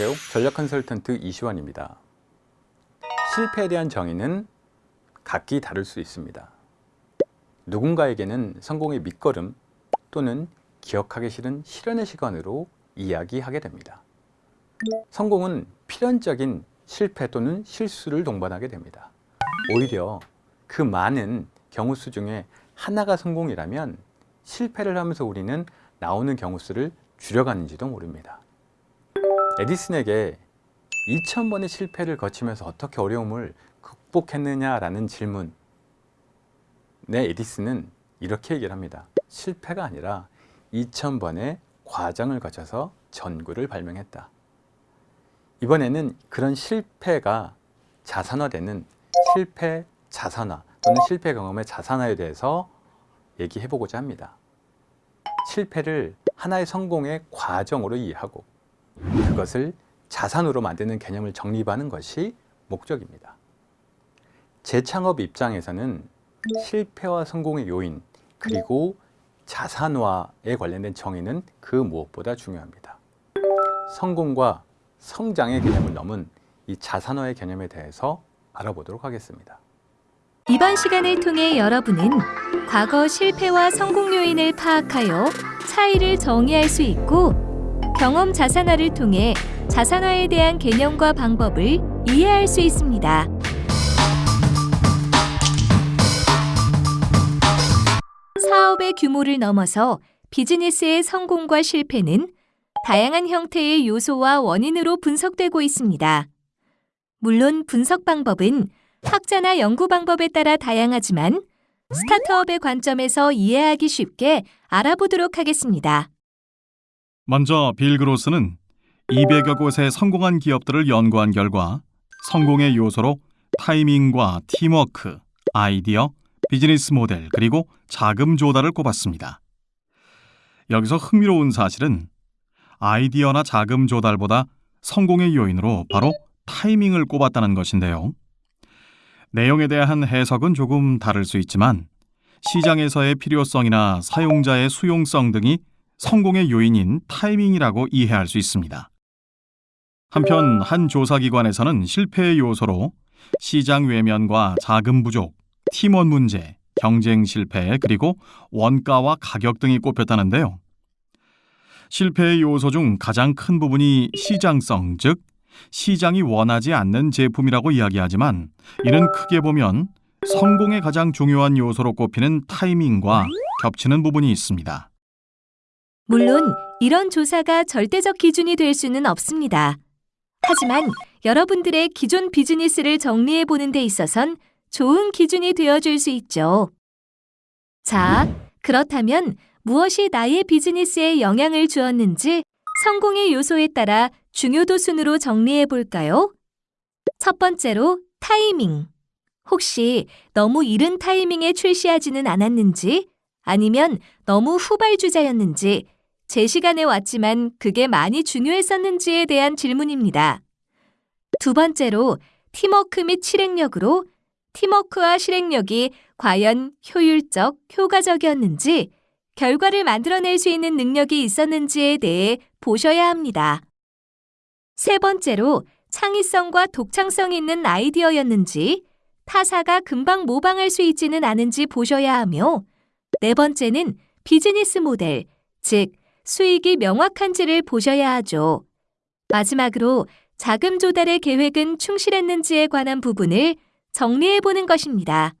안녕하세요. 전략 컨설턴트 이시환입니다. 실패에 대한 정의는 각기 다를 수 있습니다. 누군가에게는 성공의 밑거름 또는 기억하기 싫은 실현의 시간으로 이야기하게 됩니다. 성공은 필연적인 실패 또는 실수를 동반하게 됩니다. 오히려 그 많은 경우 수 중에 하나가 성공이라면 실패를 하면서 우리는 나오는 경우 수를 줄여가는지도 모릅니다. 에디슨에게 2000번의 실패를 거치면서 어떻게 어려움을 극복했느냐라는 질문 네, 에디슨은 이렇게 얘기를 합니다. 실패가 아니라 2000번의 과정을 거쳐서 전구를 발명했다. 이번에는 그런 실패가 자산화되는 실패 자산화 또는 실패 경험의 자산화에 대해서 얘기해 보고자 합니다. 실패를 하나의 성공의 과정으로 이해하고 그 것을 자산으로 만드는 개념을 정립하는 것이 목적입니다. 재창업 입장에서는 실패와 성공의 요인 그리고 자산화에 관련된 정의는 그 무엇보다 중요합니다. 성공과 성장의 개념을 넘은 이 자산화의 개념에 대해서 알아보도록 하겠습니다. 이번 시간을 통해 여러분은 과거 실패와 성공 요인을 파악하여 차이를 정의할 수 있고 경험 자산화를 통해 자산화에 대한 개념과 방법을 이해할 수 있습니다. 사업의 규모를 넘어서 비즈니스의 성공과 실패는 다양한 형태의 요소와 원인으로 분석되고 있습니다. 물론 분석 방법은 학자나 연구 방법에 따라 다양하지만 스타트업의 관점에서 이해하기 쉽게 알아보도록 하겠습니다. 먼저 빌 그로스는 200여 곳의 성공한 기업들을 연구한 결과 성공의 요소로 타이밍과 팀워크, 아이디어, 비즈니스 모델 그리고 자금 조달을 꼽았습니다. 여기서 흥미로운 사실은 아이디어나 자금 조달보다 성공의 요인으로 바로 타이밍을 꼽았다는 것인데요. 내용에 대한 해석은 조금 다를 수 있지만 시장에서의 필요성이나 사용자의 수용성 등이 성공의 요인인 타이밍이라고 이해할 수 있습니다. 한편 한 조사기관에서는 실패의 요소로 시장 외면과 자금 부족, 팀원 문제, 경쟁 실패, 그리고 원가와 가격 등이 꼽혔다는데요. 실패의 요소 중 가장 큰 부분이 시장성, 즉 시장이 원하지 않는 제품이라고 이야기하지만 이는 크게 보면 성공의 가장 중요한 요소로 꼽히는 타이밍과 겹치는 부분이 있습니다. 물론 이런 조사가 절대적 기준이 될 수는 없습니다. 하지만 여러분들의 기존 비즈니스를 정리해 보는 데 있어선 좋은 기준이 되어 줄 수 있죠. 자, 그렇다면 무엇이 나의 비즈니스에 영향을 주었는지 성공의 요소에 따라 중요도 순으로 정리해 볼까요? 첫 번째로 타이밍. 혹시 너무 이른 타이밍에 출시하지는 않았는지, 아니면 너무 후발주자였는지, 제 시간에 왔지만 그게 많이 중요했었는지에 대한 질문입니다. 두 번째로 팀워크 및 실행력으로 팀워크와 실행력이 과연 효율적, 효과적이었는지, 결과를 만들어낼 수 있는 능력이 있었는지에 대해 보셔야 합니다. 세 번째로 창의성과 독창성 있는 아이디어였는지, 타사가 금방 모방할 수 있지는 않은지 보셔야 하며, 네 번째는 비즈니스 모델, 즉, 수익이 명확한지를 보셔야 하죠. 마지막으로 자금 조달의 계획은 충실했는지에 관한 부분을 정리해 보는 것입니다.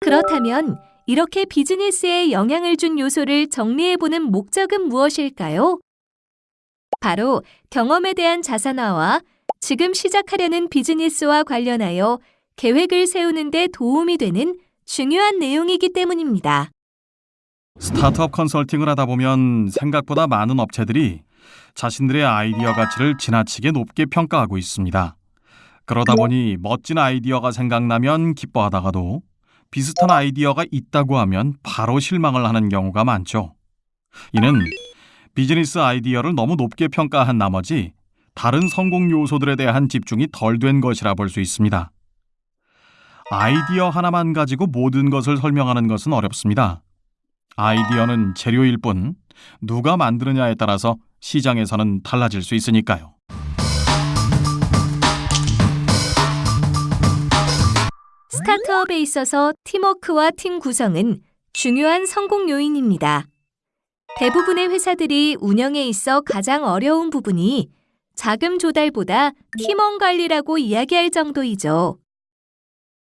그렇다면 이렇게 비즈니스에 영향을 준 요소를 정리해 보는 목적은 무엇일까요? 바로 경험에 대한 자산화와 지금 시작하려는 비즈니스와 관련하여 계획을 세우는 데 도움이 되는 중요한 내용이기 때문입니다. 스타트업 컨설팅을 하다 보면 생각보다 많은 업체들이 자신들의 아이디어 가치를 지나치게 높게 평가하고 있습니다. 그러다 보니 멋진 아이디어가 생각나면 기뻐하다가도 비슷한 아이디어가 있다고 하면 바로 실망을 하는 경우가 많죠. 이는 비즈니스 아이디어를 너무 높게 평가한 나머지 다른 성공 요소들에 대한 집중이 덜 된 것이라 볼 수 있습니다. 아이디어 하나만 가지고 모든 것을 설명하는 것은 어렵습니다. 아이디어는 재료일 뿐 누가 만드느냐에 따라서 시장에서는 달라질 수 있으니까요. 스타트업에 있어서 팀워크와 팀 구성은 중요한 성공 요인입니다. 대부분의 회사들이 운영에 있어 가장 어려운 부분이 자금 조달보다 팀원 관리라고 이야기할 정도이죠.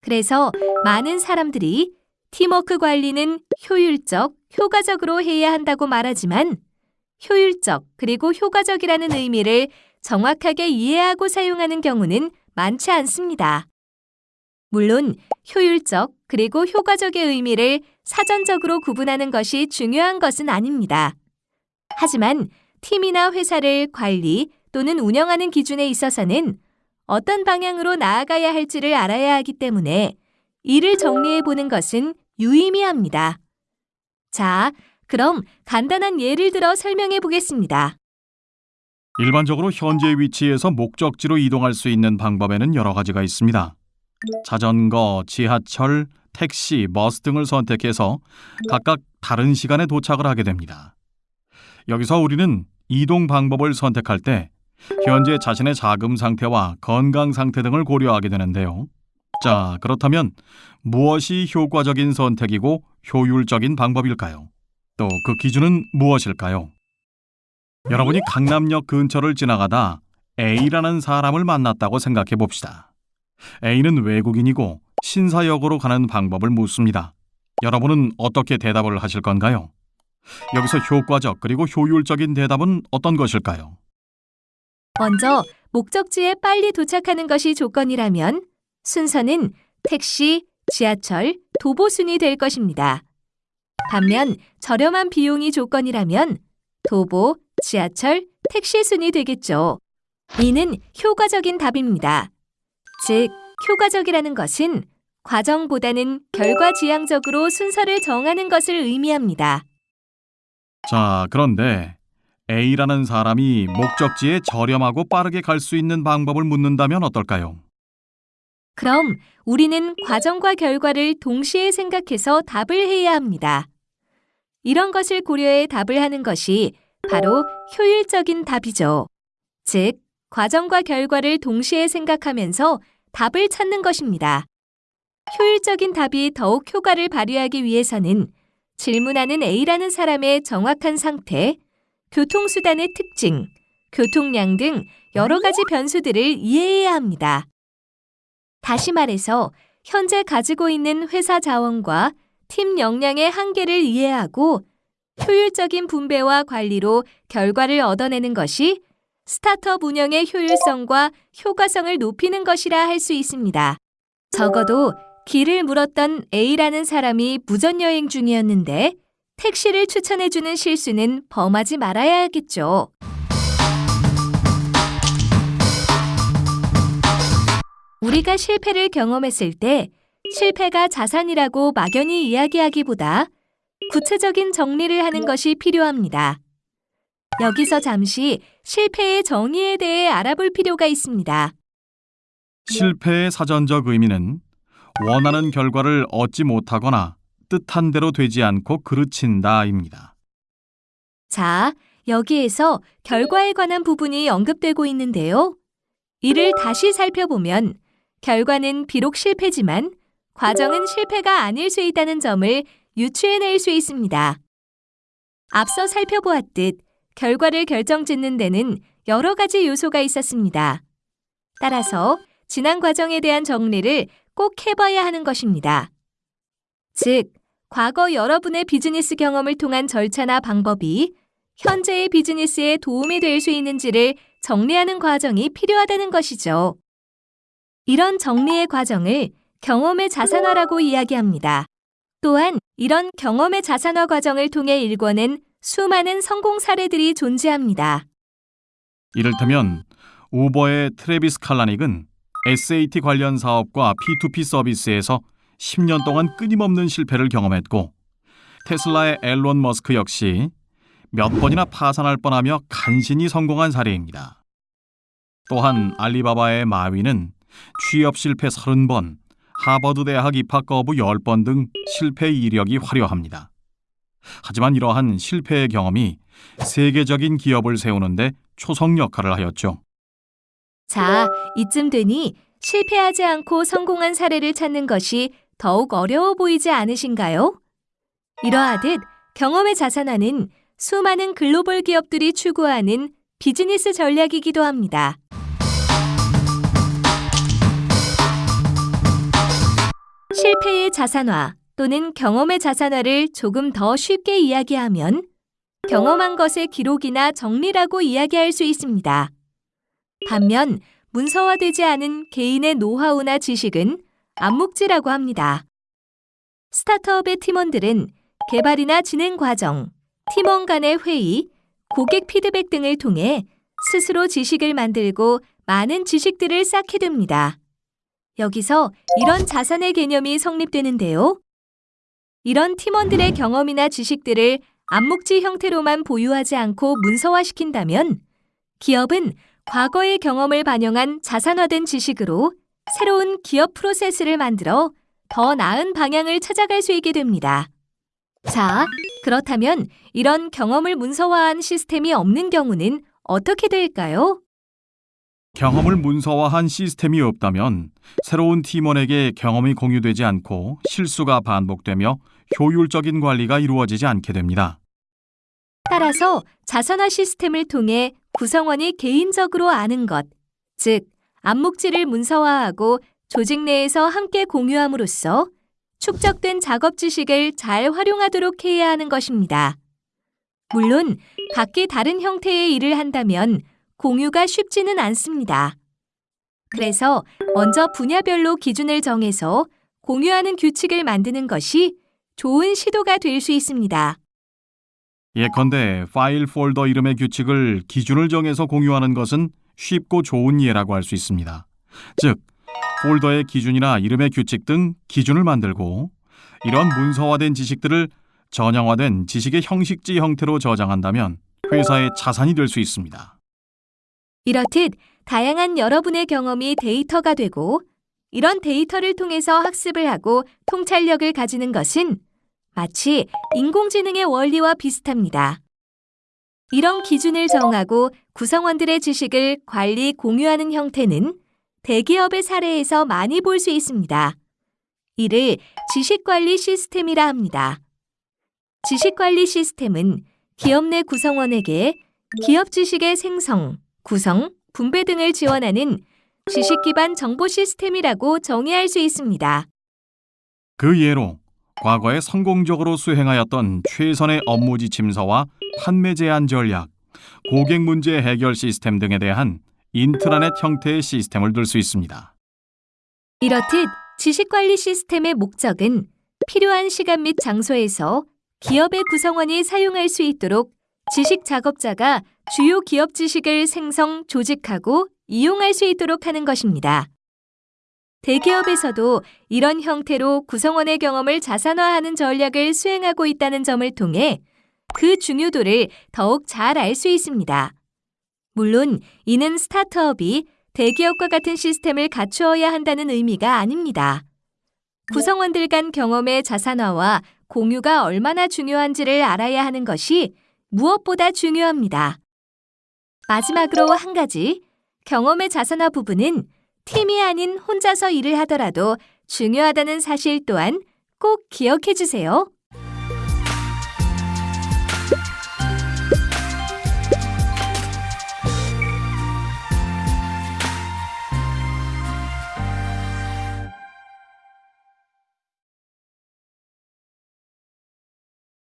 그래서 많은 사람들이 팀워크 관리는 효율적, 효과적으로 해야 한다고 말하지만 효율적 그리고 효과적이라는 의미를 정확하게 이해하고 사용하는 경우는 많지 않습니다. 물론 효율적 그리고 효과적의 의미를 사전적으로 구분하는 것이 중요한 것은 아닙니다. 하지만 팀이나 회사를 관리 또는 운영하는 기준에 있어서는 어떤 방향으로 나아가야 할지를 알아야 하기 때문에 이를 정리해 보는 것은 유의미합니다. 자, 그럼 간단한 예를 들어 설명해 보겠습니다. 일반적으로 현재 위치에서 목적지로 이동할 수 있는 방법에는 여러 가지가 있습니다. 자전거, 지하철, 택시, 버스 등을 선택해서 각각 다른 시간에 도착을 하게 됩니다. 여기서 우리는 이동 방법을 선택할 때 현재 자신의 자금 상태와 건강 상태 등을 고려하게 되는데요. 자, 그렇다면 무엇이 효과적인 선택이고 효율적인 방법일까요? 또 그 기준은 무엇일까요? 여러분이 강남역 근처를 지나가다 A라는 사람을 만났다고 생각해 봅시다. A는 외국인이고 신사역으로 가는 방법을 묻습니다. 여러분은 어떻게 대답을 하실 건가요? 여기서 효과적 그리고 효율적인 대답은 어떤 것일까요? 먼저 목적지에 빨리 도착하는 것이 조건이라면 순서는 택시, 지하철, 도보순이 될 것입니다. 반면 저렴한 비용이 조건이라면 도보, 지하철, 택시 순이 되겠죠. 이는 효과적인 답입니다. 즉, 효과적이라는 것은 과정보다는 결과 지향적으로 순서를 정하는 것을 의미합니다. 자, 그런데 A라는 사람이 목적지에 저렴하고 빠르게 갈 수 있는 방법을 묻는다면 어떨까요? 그럼 우리는 과정과 결과를 동시에 생각해서 답을 해야 합니다. 이런 것을 고려해 답을 하는 것이 바로 효율적인 답이죠. 즉, 과정과 결과를 동시에 생각하면서 답을 찾는 것입니다. 효율적인 답이 더욱 효과를 발휘하기 위해서는 질문하는 A라는 사람의 정확한 상태, 교통수단의 특징, 교통량 등 여러 가지 변수들을 이해해야 합니다. 다시 말해서 현재 가지고 있는 회사 자원과 팀 역량의 한계를 이해하고 효율적인 분배와 관리로 결과를 얻어내는 것이 스타트업 운영의 효율성과 효과성을 높이는 것이라 할 수 있습니다. 적어도 길을 물었던 A라는 사람이 무전여행 중이었는데 택시를 추천해주는 실수는 범하지 말아야 하겠죠. 우리가 실패를 경험했을 때 실패가 자산이라고 막연히 이야기하기보다 구체적인 정리를 하는 것이 필요합니다. 여기서 잠시 실패의 정의에 대해 알아볼 필요가 있습니다. 실패의 사전적 의미는 원하는 결과를 얻지 못하거나 뜻한 대로 되지 않고 그르친다입니다. 자, 여기에서 결과에 관한 부분이 언급되고 있는데요. 이를 다시 살펴보면 결과는 비록 실패지만 과정은 실패가 아닐 수 있다는 점을 유추해낼 수 있습니다. 앞서 살펴보았듯 결과를 결정짓는 데는 여러 가지 요소가 있었습니다. 따라서 지난 과정에 대한 정리를 꼭 해봐야 하는 것입니다. 즉, 과거 여러분의 비즈니스 경험을 통한 절차나 방법이 현재의 비즈니스에 도움이 될 수 있는지를 정리하는 과정이 필요하다는 것이죠. 이런 정리의 과정을 경험의 자산화라고 이야기합니다. 또한 이런 경험의 자산화 과정을 통해 일궈낸 수많은 성공 사례들이 존재합니다. 이를테면 우버의 트레비스 칼라닉은 SAT 관련 사업과 P2P 서비스에서 10년 동안 끊임없는 실패를 경험했고 테슬라의 앨런 머스크 역시 몇 번이나 파산할 뻔하며 간신히 성공한 사례입니다. 또한 알리바바의 마위는 취업 실패 30번, 하버드 대학 입학 거부 10번 등 실패 이력이 화려합니다. 하지만 이러한 실패의 경험이 세계적인 기업을 세우는데 초성 역할을 하였죠. 자, 이쯤 되니 실패하지 않고 성공한 사례를 찾는 것이 더욱 어려워 보이지 않으신가요? 이러하듯 경험의 자산화는 수많은 글로벌 기업들이 추구하는 비즈니스 전략이기도 합니다. 실패의 자산화 또는 경험의 자산화를 조금 더 쉽게 이야기하면 경험한 것의 기록이나 정리라고 이야기할 수 있습니다. 반면 문서화되지 않은 개인의 노하우나 지식은 암묵지라고 합니다. 스타트업의 팀원들은 개발이나 진행 과정, 팀원 간의 회의, 고객 피드백 등을 통해 스스로 지식을 만들고 많은 지식들을 쌓게 됩니다. 여기서 이런 자산의 개념이 성립되는데요. 이런 팀원들의 경험이나 지식들을 암묵지 형태로만 보유하지 않고 문서화시킨다면 기업은 과거의 경험을 반영한 자산화된 지식으로 새로운 기업 프로세스를 만들어 더 나은 방향을 찾아갈 수 있게 됩니다. 자, 그렇다면 이런 경험을 문서화한 시스템이 없는 경우는 어떻게 될까요? 경험을 문서화한 시스템이 없다면 새로운 팀원에게 경험이 공유되지 않고 실수가 반복되며 효율적인 관리가 이루어지지 않게 됩니다. 따라서 자산화 시스템을 통해 구성원이 개인적으로 아는 것, 즉, 암묵지를 문서화하고 조직 내에서 함께 공유함으로써 축적된 작업 지식을 잘 활용하도록 해야 하는 것입니다. 물론 각기 다른 형태의 일을 한다면 공유가 쉽지는 않습니다. 그래서 먼저 분야별로 기준을 정해서 공유하는 규칙을 만드는 것이 좋은 시도가 될 수 있습니다. 예컨대 파일 폴더 이름의 규칙을 기준을 정해서 공유하는 것은 쉽고 좋은 예라고 할 수 있습니다. 즉, 폴더의 기준이나 이름의 규칙 등 기준을 만들고 이런 문서화된 지식들을 전형화된 지식의 형식지 형태로 저장한다면 회사의 자산이 될 수 있습니다. 이렇듯 다양한 여러분의 경험이 데이터가 되고 이런 데이터를 통해서 학습을 하고 통찰력을 가지는 것은 마치 인공지능의 원리와 비슷합니다. 이런 기준을 정하고 구성원들의 지식을 관리, 공유하는 형태는 대기업의 사례에서 많이 볼 수 있습니다. 이를 지식관리 시스템이라 합니다. 지식관리 시스템은 기업 내 구성원에게 기업 지식의 생성, 구성, 분배 등을 지원하는 지식 기반 정보 시스템이라고 정의할 수 있습니다. 그 예로 과거에 성공적으로 수행하였던 최선의 업무 지침서와 판매 제안 전략, 고객 문제 해결 시스템 등에 대한 인트라넷 형태의 시스템을 들 수 있습니다. 이렇듯 지식관리 시스템의 목적은 필요한 시간 및 장소에서 기업의 구성원이 사용할 수 있도록 지식 작업자가 주요 기업 지식을 생성, 조직하고 이용할 수 있도록 하는 것입니다. 대기업에서도 이런 형태로 구성원의 경험을 자산화하는 전략을 수행하고 있다는 점을 통해 그 중요도를 더욱 잘 알 수 있습니다. 물론 이는 스타트업이 대기업과 같은 시스템을 갖추어야 한다는 의미가 아닙니다. 구성원들 간 경험의 자산화와 공유가 얼마나 중요한지를 알아야 하는 것이 무엇보다 중요합니다. 마지막으로 한 가지, 경험의 자산화 부분은 팀이 아닌 혼자서 일을 하더라도 중요하다는 사실 또한 꼭 기억해 주세요.